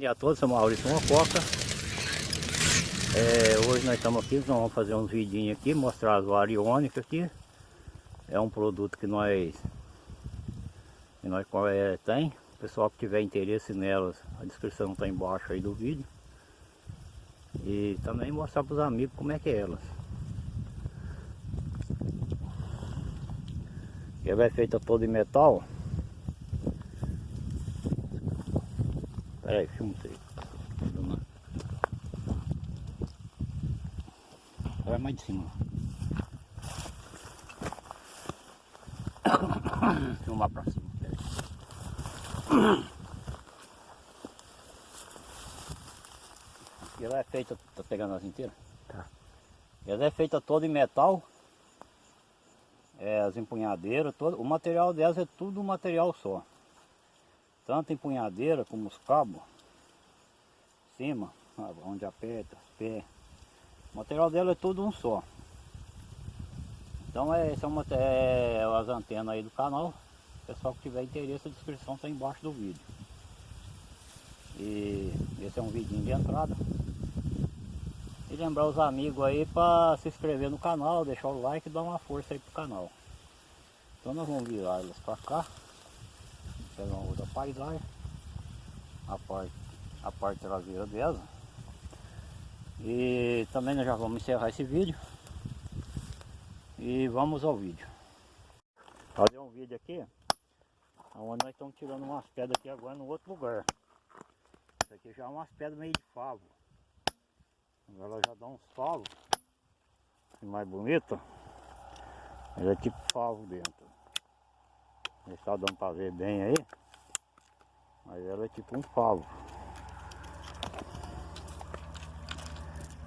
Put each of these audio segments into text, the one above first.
dia a todos, sou Maurício Mococa. É, hoje nós estamos aqui, nós vamos fazer uns vidinhos aqui, mostrar as variônicas aqui. É um produto que nós, que nós é, tem. O pessoal que tiver interesse nelas, a descrição está embaixo aí do vídeo. E também mostrar para os amigos como é que é elas. Ela é feita toda em metal. Peraí, filma isso aí. Vai mais de cima. Filmar pra cima. Peraí. Ela é feita, tá pegando as inteiras? Tá. Ela é feita toda em metal. É, as empunhadeiras, todo, o material delas é tudo um material só tanto empunhadeira como os cabos, cima, onde aperta, pé. O material dela é tudo um só. Então é, são é, as antenas aí do canal. Pessoal que tiver interesse, a descrição está embaixo do vídeo. E esse é um vidinho de entrada. E lembrar os amigos aí para se inscrever no canal, deixar o like e dar uma força aí pro canal. Então nós vamos virar elas para cá pegar uma outra paisagem. A parte, a parte traseira dela. E também nós já vamos encerrar esse vídeo. E vamos ao vídeo. Fazer um vídeo aqui onde nós estamos tirando umas pedras aqui agora no outro lugar. Isso aqui já é umas pedras meio de favo. Ela já dá uns favos mais bonito. Ela é tipo favo dentro não está dando para ver bem aí. Mas ela é tipo um favo.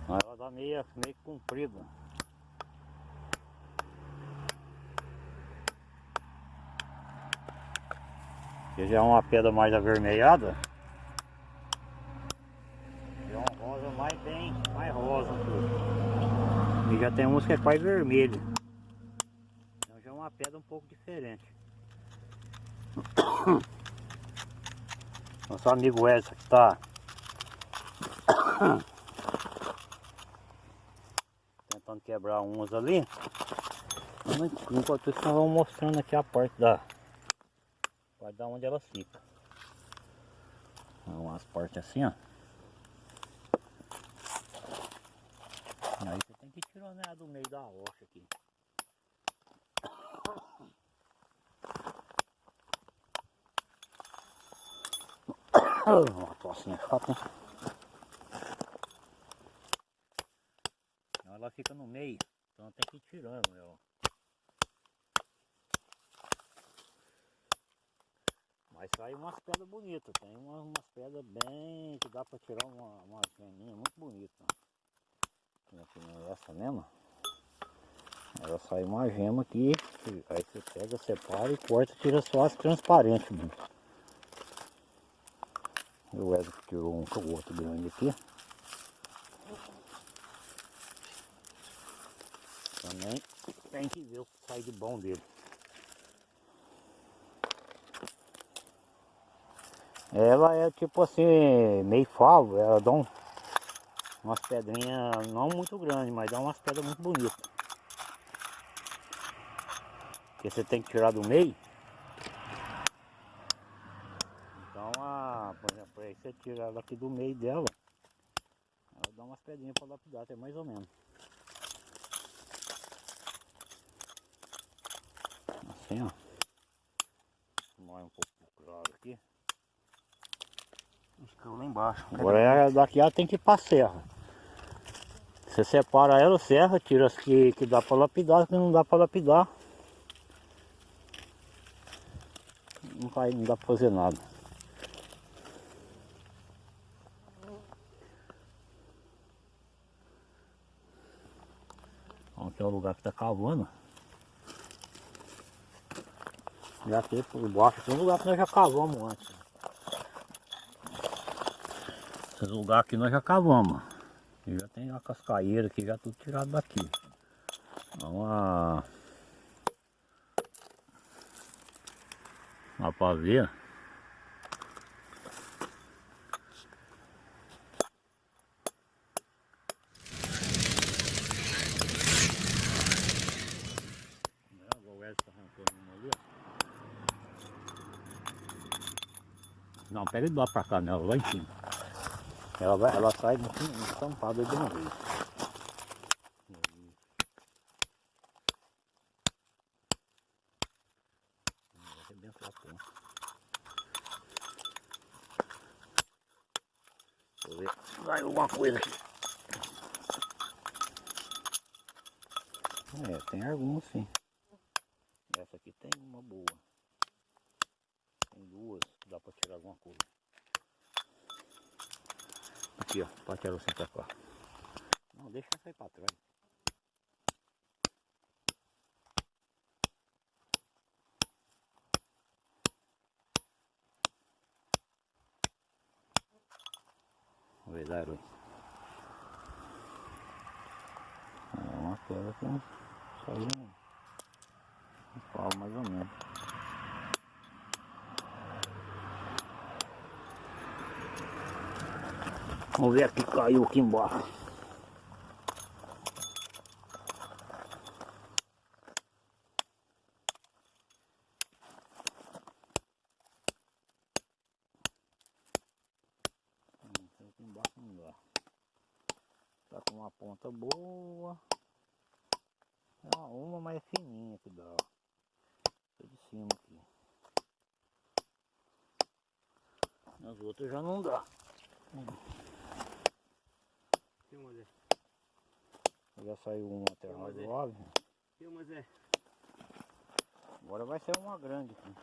Mas ela dá meio, meio comprida. Aqui já é uma pedra mais avermelhada. É um rosa mais bem, mais rosa. E já tem uns que é quase vermelho. Então já é uma pedra um pouco diferente. Nosso amigo Edson que está tentando quebrar umas ali. Enquanto isso nós vamos mostrando aqui a parte da parte da onde elas ficam. Umas partes assim ó. Aí você tem que tirar né, do meio da rocha aqui. Uma tocinha chata, hein? Ela fica no meio, então tem que ir tirando ela. Mas sai umas pedras bonitas, tem umas, umas pedras bem que dá para tirar uma, uma geminha muito bonita. Aqui não é essa mesmo. Ela sai uma gema aqui, aí você pega, separa e corta, tira só as transparentes. O Edson tirou um outro grande aqui. Também tem que ver o que sai de bom dele. Ela é tipo assim, meio favo, ela dá um, umas pedrinhas não muito grandes, mas dá umas pedras muito bonitas. Que você tem que tirar do meio Aí você tira ela aqui do meio dela, ela dá umas pedrinhas para lapidar, até mais ou menos. Assim, ó. Molha um pouco claro aqui. Ficou lá embaixo. Agora é, daqui ela tem que ir para serra. Você separa ela, serra, tira as que, que dá para lapidar, as que não dá para lapidar. Não, vai, não dá para fazer nada. É o lugar que está cavando. Já tem por baixo, tem um lugar que nós já cavamos antes. Esse lugar aqui nós já cavamos. E já tem a cascaeira aqui, já tudo tirado daqui. Uma... Dá pra ver. Não, pega de lá pra cá nela, lá em cima. Ela, vai, ela sai no aí de uma vez. Vai alguma coisa aqui. É, tem algumas sim. Essa aqui tem uma boa. Tem duas, dá pra tirar alguma coisa. Aqui ó, você pra cá. Não, deixa aí pra trás. Daru. É uma coisa que saiu um pau mais ou menos. Vamos ver aqui, caiu aqui embaixo. Tá com uma ponta boa. É uma, uma mais fininha que dá. ó. Essa de cima aqui. As outras já não dá. Filma, Zé. Já saiu uma até Tem uma, Zé. razoável. Filma, Zé. Agora vai ser uma grande aqui.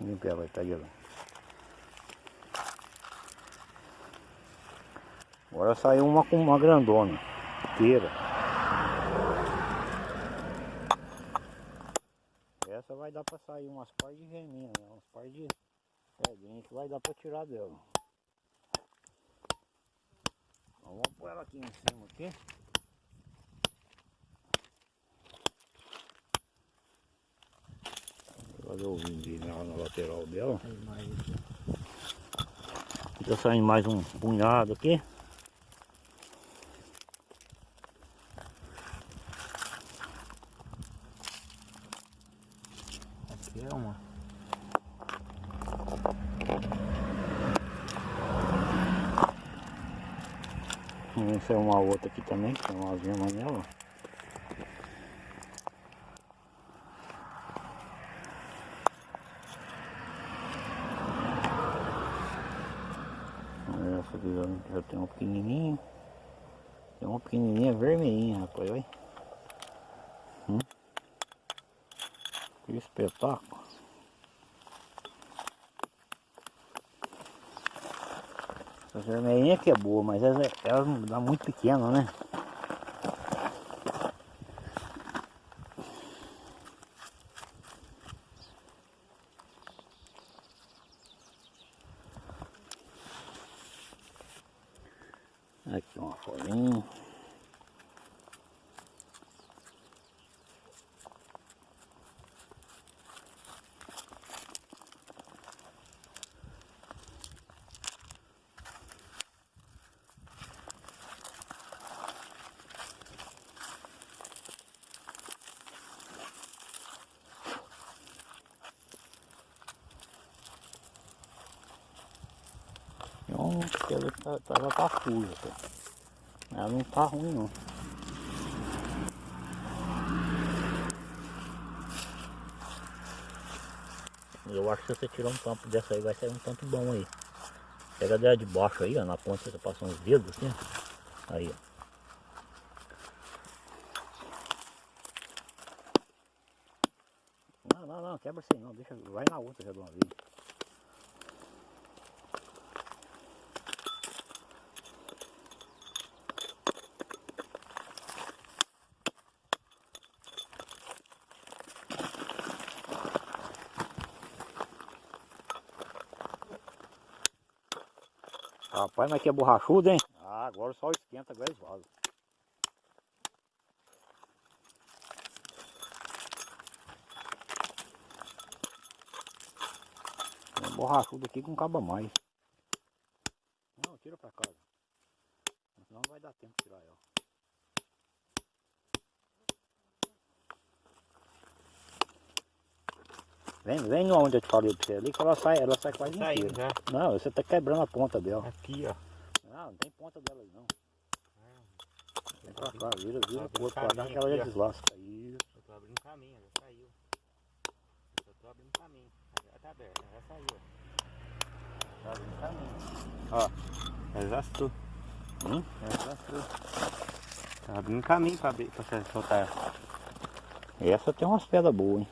Limpa ela, tá ó. Agora saiu uma com uma grandona. Inteira. Essa vai dar pra sair umas par de reminha, né? Umas par de que vai dar pra tirar dela. Então, vamos pôr ela aqui em cima aqui. Fazer o vindinho lá na lateral dela. Fica saindo mais um punhado aqui. aqui é uma. Se é uma outra aqui também, que tem umas gemas nela. Essa aqui já, já tem uma pequenininha. Tem uma pequenininha vermelhinha, rapaz, olha. Hum. Que espetáculo. Essa vermelhinha que é boa, mas ela, ela não dá muito pequena, né? Aqui uma folhinha. Então, ela tá, ela tá cara. Ela não tá ruim não. Eu acho que se você tirar um tampo dessa aí, vai sair um tanto bom aí. Pega dela de baixo aí, ó, na ponta você passa uns dedos assim. Aí, ó. Não, não, não, quebra assim não, deixa, vai na outra já de uma vez. Rapaz, mas que é borrachudo, hein? Ah, agora o sol esquenta, agora eles vazam. É borrachudo aqui com caba mais. Não, tira pra casa. Senão não vai dar tempo de tirar ela. Vem, vem onde eu te falei pra você ali que ela sai, ela sai quase Saiu inteira. já. Não, você tá quebrando a ponta dela. Aqui, ó. Não, não tem ponta dela aí não. Vem pra Tá cá, vira, vira Tá pro outro lado que caminho ela já deslasca. Isso. Eu tô abrindo caminho, já saiu. Eu tô abrindo caminho. Já tá aberto, já saiu. ó. Tá abrindo caminho. Ó, já desastrou. Hum? Já desastrou. Tá abrindo caminho pra, abrir, pra você soltar. Essa tem umas pedras boas, hein?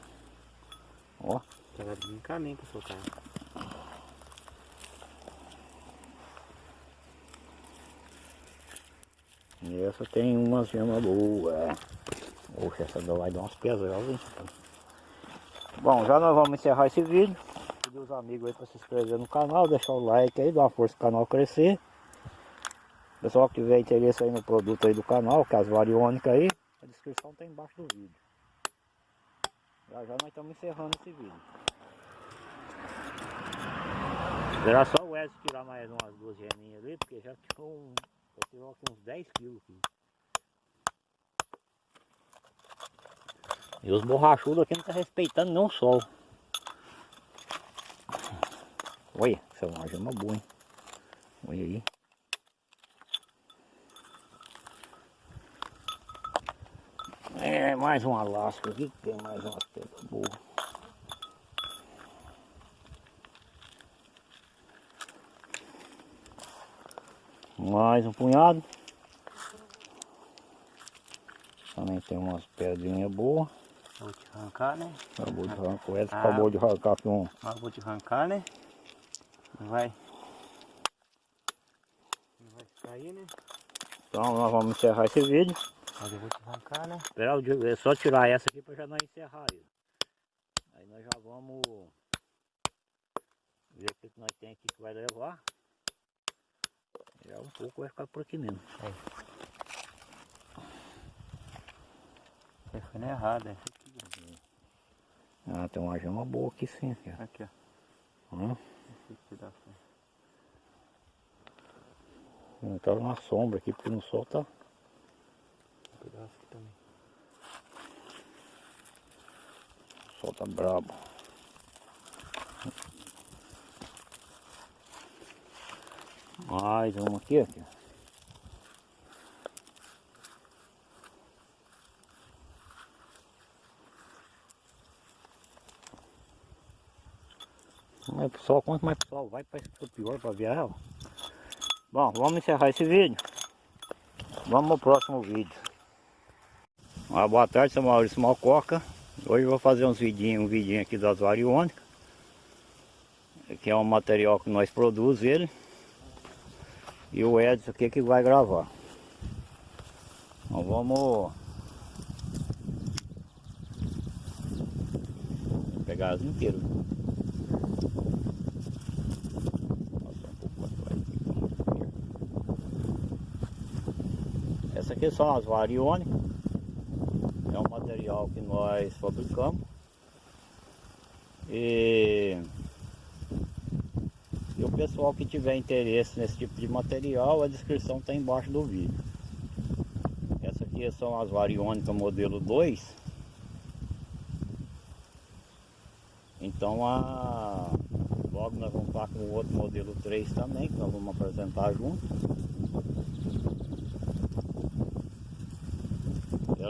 Ó, Tá abrindo caminho pra soltar. e essa tem umas gemas boas. Poxa, essa vai dar umas pesadas, hein? Bom, já nós vamos encerrar esse vídeo. Pedir os amigos aí para se inscrever no canal, deixar o like aí, dar uma força pro canal crescer. Pessoal que tiver interesse aí no produto aí do canal, que é as variônicas aí, a descrição tá embaixo do vídeo. Já já nós estamos encerrando esse vídeo. Era só o Edson tirar mais umas duas geminhas ali, porque já tirou um, já tirou aqui uns 10 quilos aqui. E os borrachudos aqui não tá respeitando nem o sol. Olha, essa é uma gema boa, hein? Olha aí. É, mais uma lasca aqui, que tem mais uma pedra boa. Mais um punhado. Também tem umas pedrinhas boas. Vou te arrancar, né? Acabou de arrancar, o Edson Ah. acabou de arrancar aqui um. Vou te arrancar, né? Não vai. Não vai sair, né? Então nós vamos encerrar esse vídeo. Mas eu vou te arrancar, né? Esperar o dia, é só tirar essa aqui para já não encerrar ele. Aí nós já vamos ver o que nós tem aqui que vai levar. Já um pouco vai ficar por aqui mesmo. Você foi na errada. essa aqui, Ah, tem uma gema boa aqui sim, cara. Aqui, ó. Hum? Aí. Não tá na sombra aqui, porque no sol tá. Um pedaço aqui também. O sol tá brabo. Mais uma aqui, aqui. Mas pessoal, quanto mais pessoal vai, fica pior para ela. Bom, vamos encerrar esse vídeo. Vamos ao próximo vídeo. Ah, boa tarde, sou Maurício Malcoca. Hoje vou fazer uns vidinhos, um vidinho aqui das variônicas. Que é um material que nós produzimos ele. E o Edson aqui que vai gravar. Então vamos pegar as inteiras. Essa aqui são as variônicas. Que nós fabricamos. E, e o pessoal que tiver interesse nesse tipo de material, a descrição está embaixo do vídeo. Essa aqui são as variônicas modelo 2. Então a, logo nós vamos estar com o outro modelo 3 também, que nós vamos apresentar junto.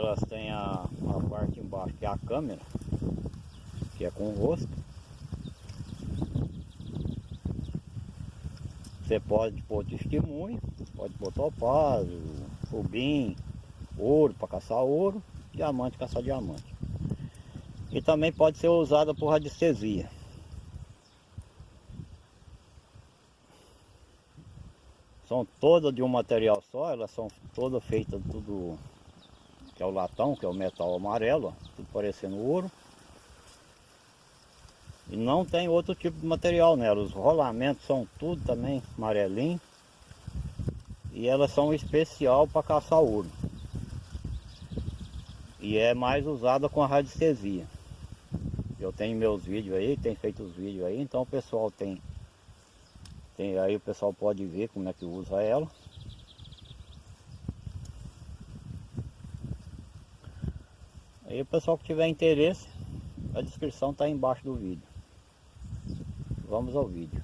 Elas têm a, a parte embaixo que é a câmera, que é com o rosto. Você pode pôr testemunho, pode pôr topázio, rubim, ouro para caçar ouro, diamante caçar diamante. E também pode ser usada por radiestesia. São todas de um material só, elas são todas feitas tudo é o latão, que é o metal amarelo, ó, parecendo ouro. E não tem outro tipo de material nela, os rolamentos são tudo também amarelinho. E elas são especial para caçar ouro. E é mais usada com a radiestesia. Eu tenho meus vídeos aí, tem feito os vídeos aí, então o pessoal tem, tem aí o pessoal pode ver como é que usa ela. Aí o pessoal que tiver interesse, A descrição está embaixo do vídeo. Vamos ao vídeo.